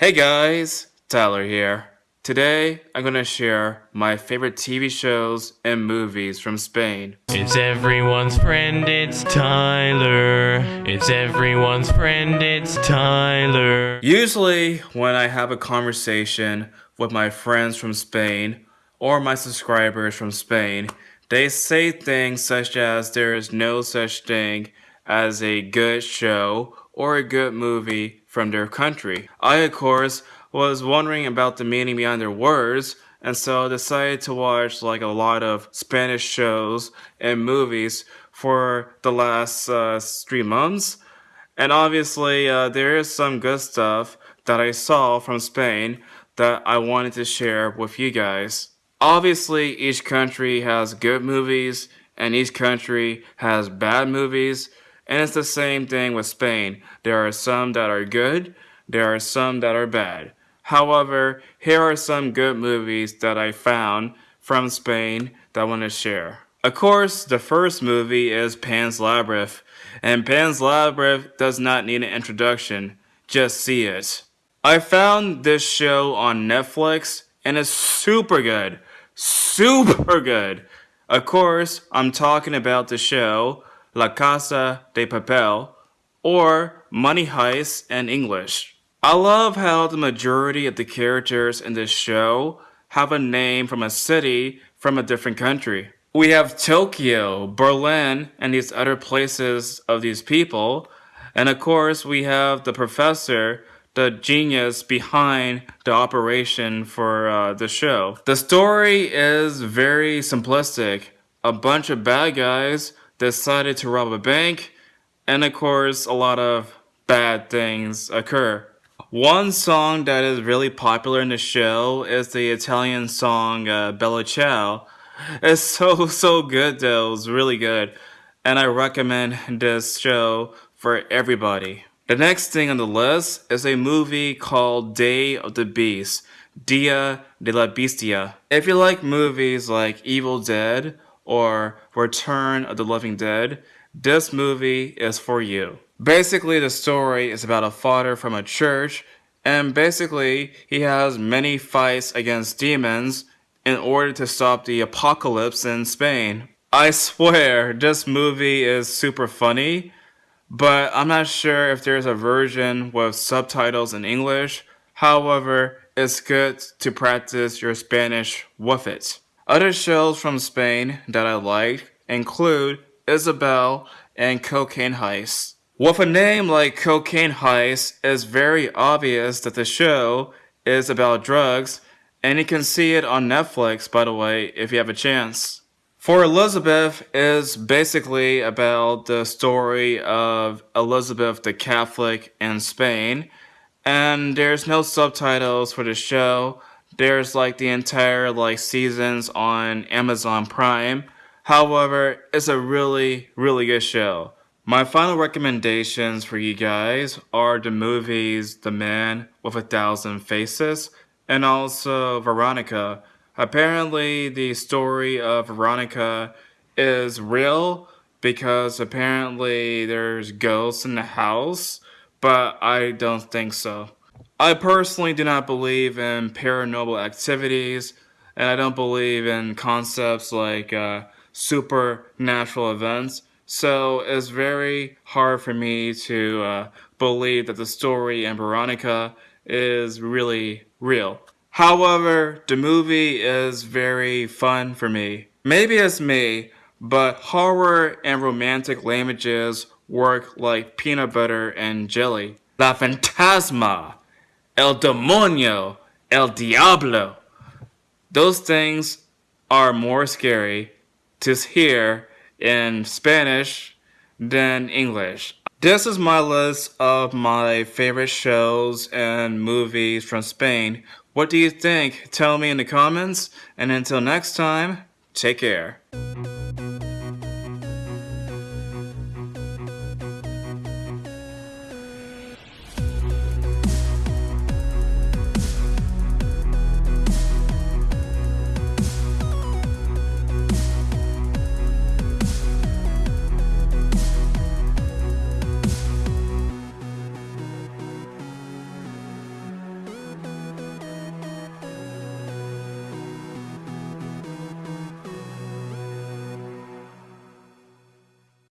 Hey guys, Tyler here. Today, I'm gonna share my favorite TV shows and movies from Spain. It's everyone's friend, it's Tyler. It's everyone's friend, it's Tyler. Usually, when I have a conversation with my friends from Spain or my subscribers from Spain, they say things such as there is no such thing as a good show or a good movie from their country. I, of course, was wondering about the meaning behind their words, and so I decided to watch like a lot of Spanish shows and movies for the last uh, three months. And obviously, uh, there is some good stuff that I saw from Spain that I wanted to share with you guys. Obviously, each country has good movies and each country has bad movies. And it's the same thing with Spain. There are some that are good, there are some that are bad. However, here are some good movies that I found from Spain that I want to share. Of course, the first movie is Pan's Labyrinth, and Pan's Labyrinth does not need an introduction, just see it. I found this show on Netflix, and it's super good. Super good! Of course, I'm talking about the show La Casa de Papel, or Money Heist in English. I love how the majority of the characters in this show have a name from a city from a different country. We have Tokyo, Berlin, and these other places of these people. And of course, we have the professor, the genius behind the operation for uh, the show. The story is very simplistic. A bunch of bad guys decided to rob a bank, and of course, a lot of bad things occur. One song that is really popular in the show is the Italian song uh, Bella Ciao. It's so, so good though, it's really good. And I recommend this show for everybody. The next thing on the list is a movie called Day of the Beast, Dia de la Bestia. If you like movies like Evil Dead or Return of the Living Dead, this movie is for you. Basically, the story is about a father from a church, and basically, he has many fights against demons in order to stop the apocalypse in Spain. I swear, this movie is super funny, but I'm not sure if there's a version with subtitles in English. However, it's good to practice your Spanish with it. Other shows from Spain that I like include Isabel and Cocaine Heist. With a name like Cocaine Heist, it's very obvious that the show is about drugs, and you can see it on Netflix, by the way, if you have a chance. For Elizabeth is basically about the story of Elizabeth the Catholic in Spain, and there's no subtitles for the show. There's like the entire like seasons on Amazon Prime. However, it's a really, really good show. My final recommendations for you guys are the movies The Man with a Thousand Faces and also Veronica. Apparently, the story of Veronica is real because apparently there's ghosts in the house, but I don't think so. I personally do not believe in paranormal activities, and I don't believe in concepts like uh, supernatural events. So it's very hard for me to uh, believe that the story in Veronica is really real. However, the movie is very fun for me. Maybe it's me, but horror and romantic languages work like peanut butter and jelly. La Fantasma, El Demonio, El Diablo. Those things are more scary to hear in Spanish than English. This is my list of my favorite shows and movies from Spain. What do you think? Tell me in the comments. And until next time, take care.